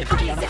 也是这样的。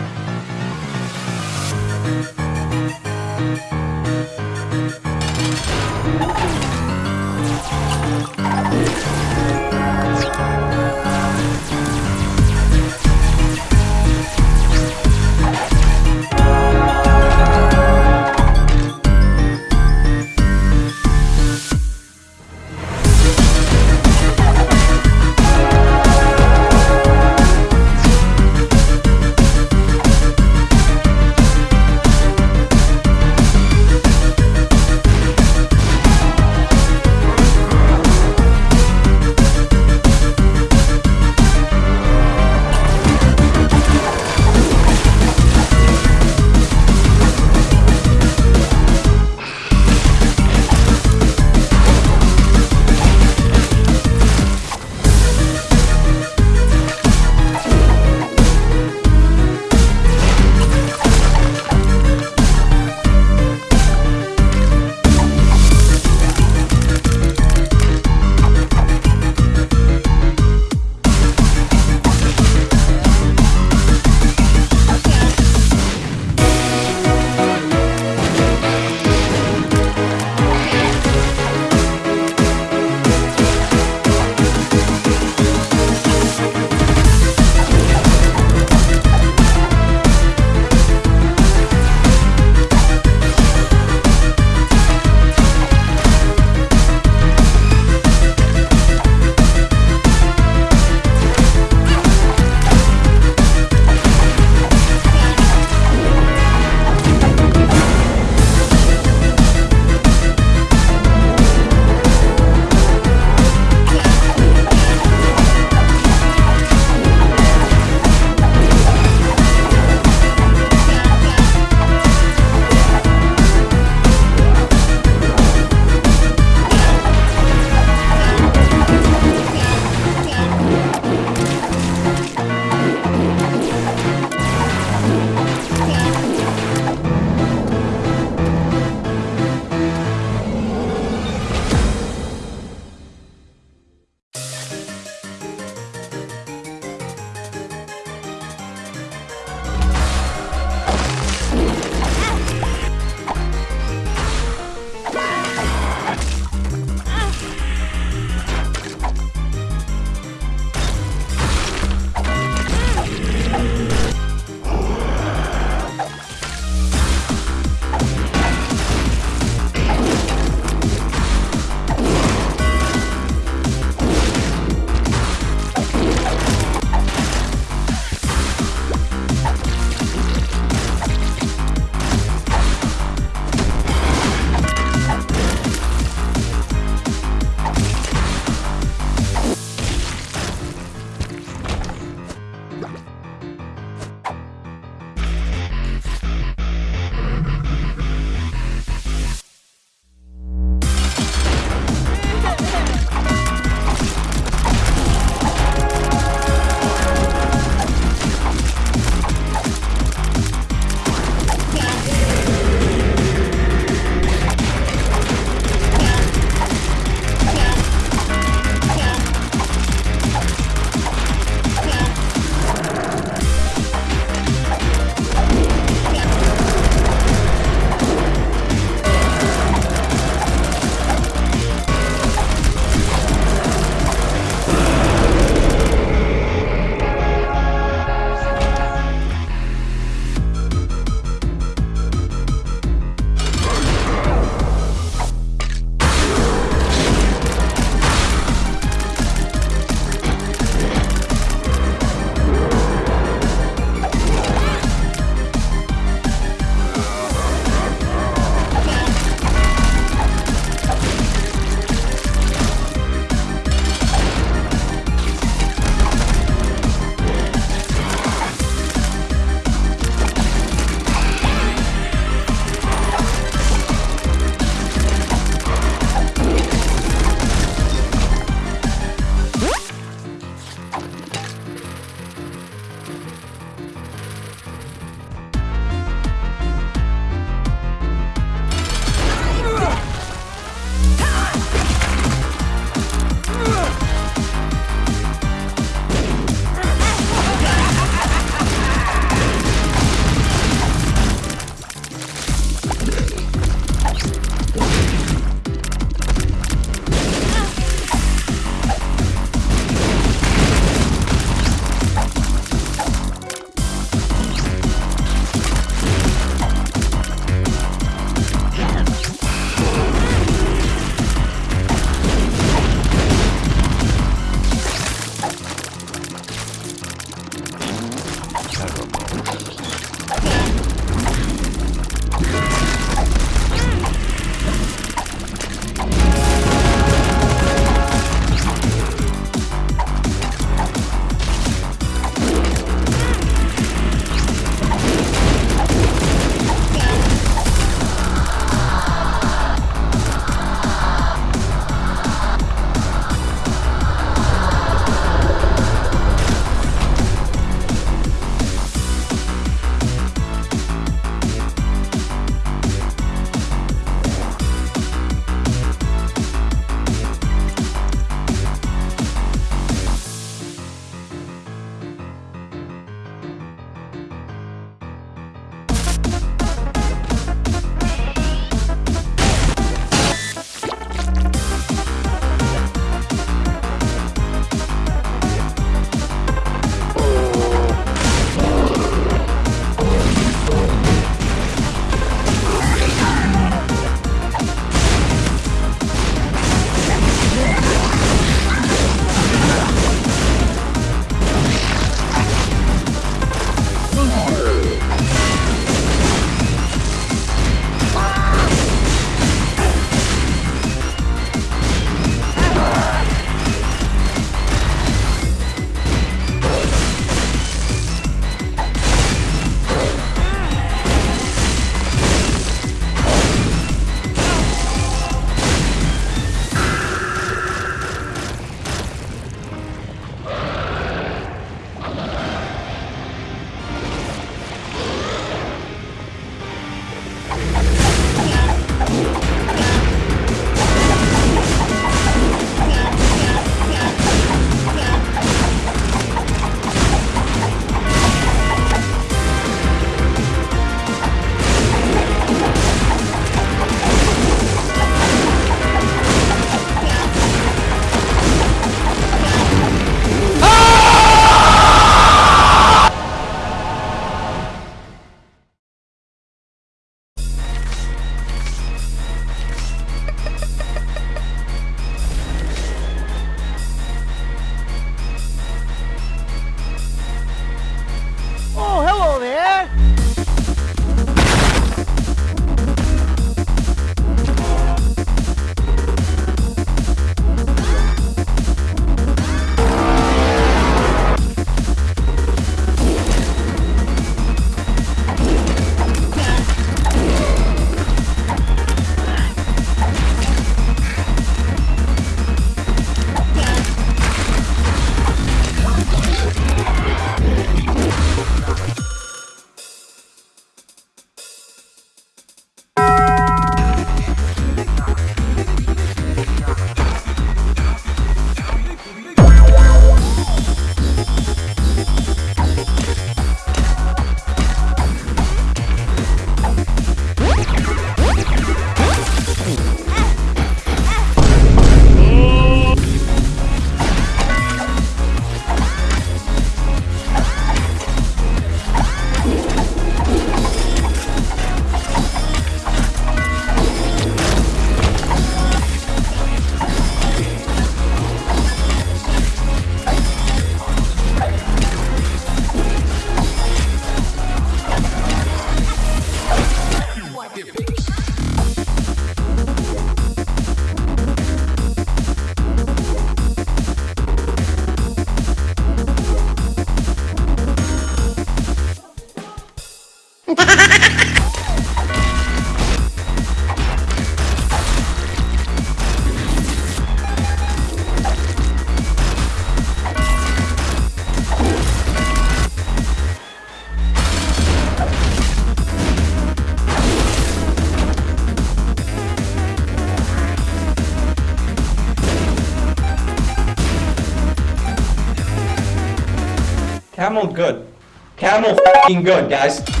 Camel good. Camel good, guys.